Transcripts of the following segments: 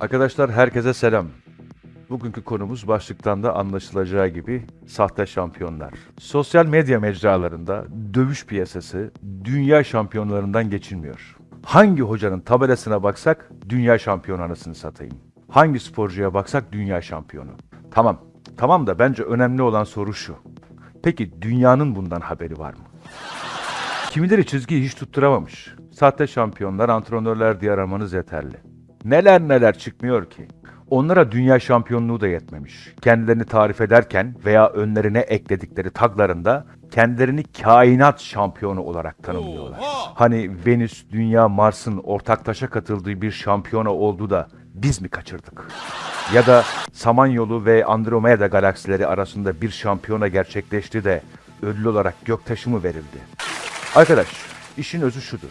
Arkadaşlar herkese selam. Bugünkü konumuz başlıktan da anlaşılacağı gibi sahte şampiyonlar. Sosyal medya mecralarında dövüş piyasası dünya şampiyonlarından geçilmiyor. Hangi hocanın tabelasına baksak dünya şampiyonu anasını satayım. Hangi sporcuya baksak dünya şampiyonu. Tamam, tamam da bence önemli olan soru şu. Peki dünyanın bundan haberi var mı? Kimileri çizgiyi hiç tutturamamış. Sahte şampiyonlar, antrenörler diye aramanız yeterli. Neler neler çıkmıyor ki. Onlara dünya şampiyonluğu da yetmemiş. Kendilerini tarif ederken veya önlerine ekledikleri taglarında kendilerini kainat şampiyonu olarak tanımlıyorlar. Hani Venüs, Dünya, Mars'ın ortaklaşa katıldığı bir şampiyona oldu da biz mi kaçırdık? Ya da Samanyolu ve Andromeda galaksileri arasında bir şampiyona gerçekleşti de ödül olarak göktaşı mı verildi? Arkadaş, işin özü şudur.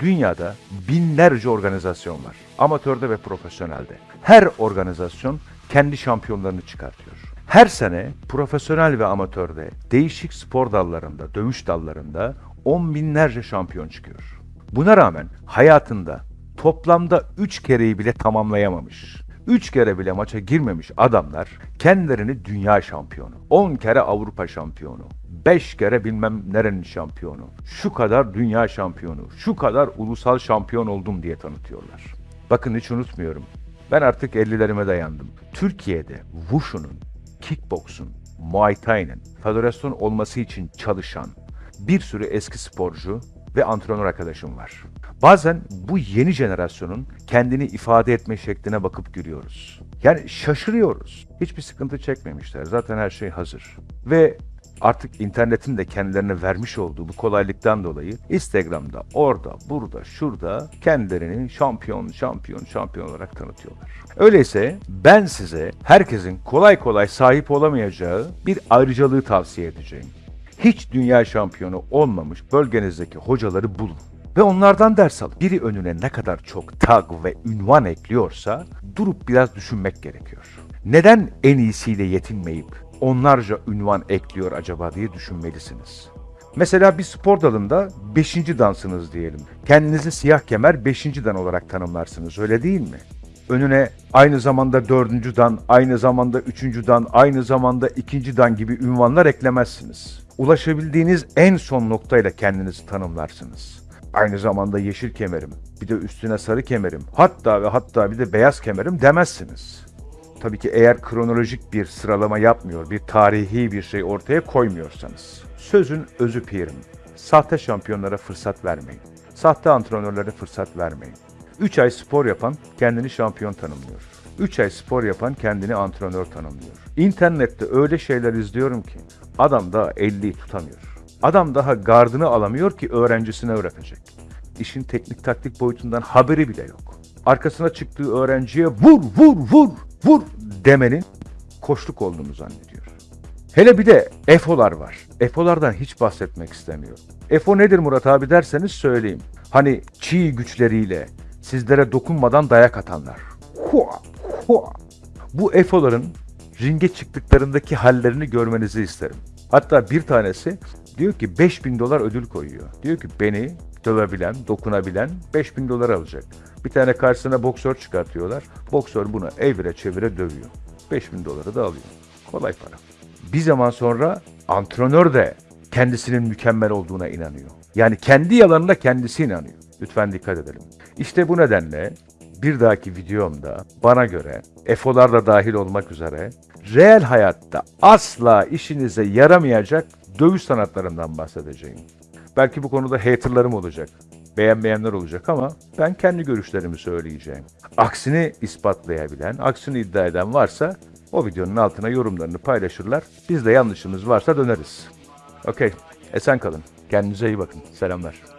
Dünyada binlerce organizasyon var. Amatörde ve profesyonelde. Her organizasyon kendi şampiyonlarını çıkartıyor. Her sene profesyonel ve amatörde değişik spor dallarında, dövüş dallarında on binlerce şampiyon çıkıyor. Buna rağmen hayatında toplamda 3 kereyi bile tamamlayamamış. 3 kere bile maça girmemiş adamlar kendilerini dünya şampiyonu, 10 kere Avrupa şampiyonu, 5 kere bilmem nerenin şampiyonu, şu kadar dünya şampiyonu, şu kadar ulusal şampiyon oldum diye tanıtıyorlar. Bakın hiç unutmuyorum. Ben artık 50'lerime dayandım. Türkiye'de Wushu'nun, kickboksun, Muay Thai'nin federasyon olması için çalışan bir sürü eski sporcu ve antrenör arkadaşım var. Bazen bu yeni jenerasyonun kendini ifade etme şekline bakıp gülüyoruz. Yani şaşırıyoruz. Hiçbir sıkıntı çekmemişler. Zaten her şey hazır. Ve artık internetin de kendilerine vermiş olduğu bu kolaylıktan dolayı Instagram'da, orada, burada, şurada kendilerini şampiyon, şampiyon, şampiyon olarak tanıtıyorlar. Öyleyse ben size herkesin kolay kolay sahip olamayacağı bir ayrıcalığı tavsiye edeceğim. Hiç dünya şampiyonu olmamış bölgenizdeki hocaları bulun ve onlardan ders alın. Biri önüne ne kadar çok tag ve ünvan ekliyorsa durup biraz düşünmek gerekiyor. Neden en iyisiyle yetinmeyip onlarca ünvan ekliyor acaba diye düşünmelisiniz. Mesela bir spor dalında 5. dansınız diyelim. Kendinizi siyah kemer 5. dan olarak tanımlarsınız öyle değil mi? Önüne aynı zamanda 4. dan, aynı zamanda 3. dan, aynı zamanda 2. dan gibi ünvanlar eklemezsiniz. Ulaşabildiğiniz en son noktayla kendinizi tanımlarsınız. Aynı zamanda yeşil kemerim, bir de üstüne sarı kemerim, hatta ve hatta bir de beyaz kemerim demezsiniz. Tabii ki eğer kronolojik bir sıralama yapmıyor, bir tarihi bir şey ortaya koymuyorsanız. Sözün özü pirim. Sahte şampiyonlara fırsat vermeyin. Sahte antrenörlere fırsat vermeyin. 3 ay spor yapan kendini şampiyon tanımlıyor. 3 ay spor yapan kendini antrenör tanımlıyor. İnternette öyle şeyler izliyorum ki adam daha 50'yi tutamıyor. Adam daha gardını alamıyor ki öğrencisine öğretecek. İşin teknik taktik boyutundan haberi bile yok. Arkasına çıktığı öğrenciye vur vur vur vur demenin koşluk olduğunu zannediyor. Hele bir de EFO'lar var. EFO'lardan hiç bahsetmek istemiyorum. EFO nedir Murat abi derseniz söyleyeyim. Hani çiğ güçleriyle sizlere dokunmadan dayak atanlar. Hua, hua. Bu EFO'ların ringe çıktıklarındaki hallerini görmenizi isterim. Hatta bir tanesi diyor ki 5000 dolar ödül koyuyor. Diyor ki beni dövebilen, dokunabilen 5000 dolar alacak. Bir tane karşısına boksör çıkartıyorlar. Boksör bunu evire çevire dövüyor. 5000 doları da alıyor. Kolay para. Bir zaman sonra antrenör de kendisinin mükemmel olduğuna inanıyor. Yani kendi yalanına kendisi inanıyor. Lütfen dikkat edelim. İşte bu nedenle bir dahaki videomda bana göre EFO'lar da dahil olmak üzere reel hayatta asla işinize yaramayacak dövüş sanatlarından bahsedeceğim. Belki bu konuda haterlarım olacak, beğenmeyenler olacak ama ben kendi görüşlerimi söyleyeceğim. Aksini ispatlayabilen, aksini iddia eden varsa o videonun altına yorumlarını paylaşırlar. Biz de yanlışımız varsa döneriz. Okey, esen kalın. Kendinize iyi bakın. Selamlar.